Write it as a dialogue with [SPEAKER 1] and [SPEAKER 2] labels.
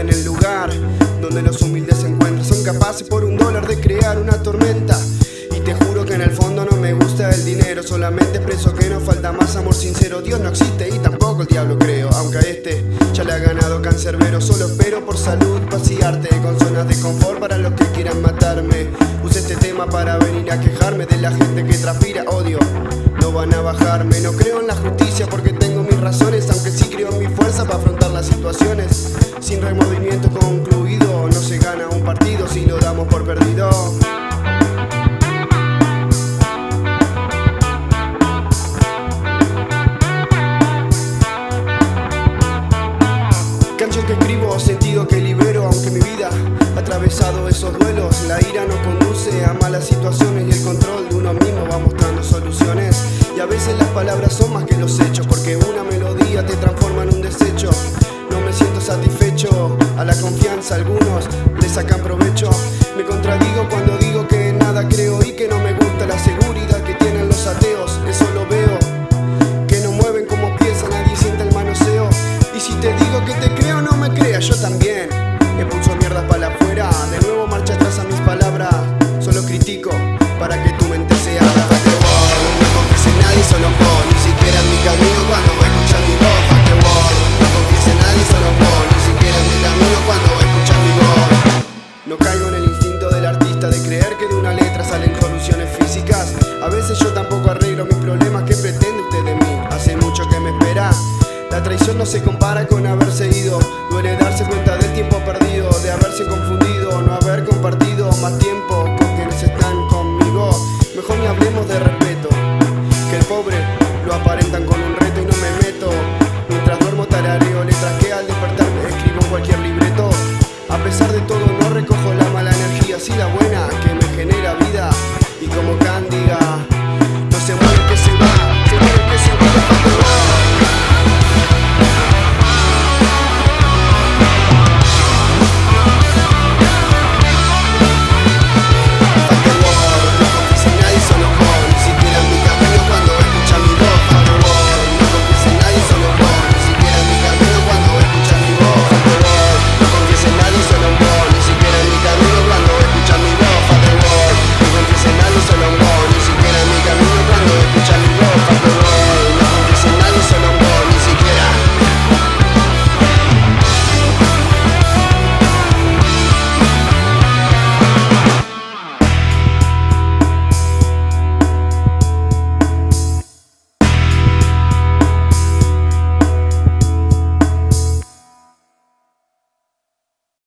[SPEAKER 1] en el lugar donde los humildes se encuentran. Son capaces por un dólar de crear una tormenta. Y te juro que en el fondo no me gusta el dinero, solamente expreso que no falta más amor sincero. Dios no existe y tampoco el diablo creo, aunque a este ya le ha ganado cancerbero. Solo espero por salud vaciarte con zonas de confort para los que quieran matarme. Use este tema para venir a quejarme de la gente Que escribo, sentido que libero, aunque mi vida ha atravesado esos duelos. La ira no conduce a malas situaciones y el control de uno mismo va mostrando soluciones. Y a veces las palabras son más que los hechos, yo también. Expulso mierdas para afuera, de nuevo marcha atrás a mis palabras. Solo critico para que tu mente se abra. No nadie, solo vos. Ni siquiera en mi camino cuando escuchar mi voz. Wall, no confíes en nadie, solo vos. Ni siquiera en mi camino cuando escuchar mi voz. No caigo en el instinto del artista de creer que de una letra salen soluciones físicas. A veces yo tampoco arreglo mis problemas. ¿Qué pretende usted de mí? Hace mucho que me espera. La traición no se compara con haberse ido.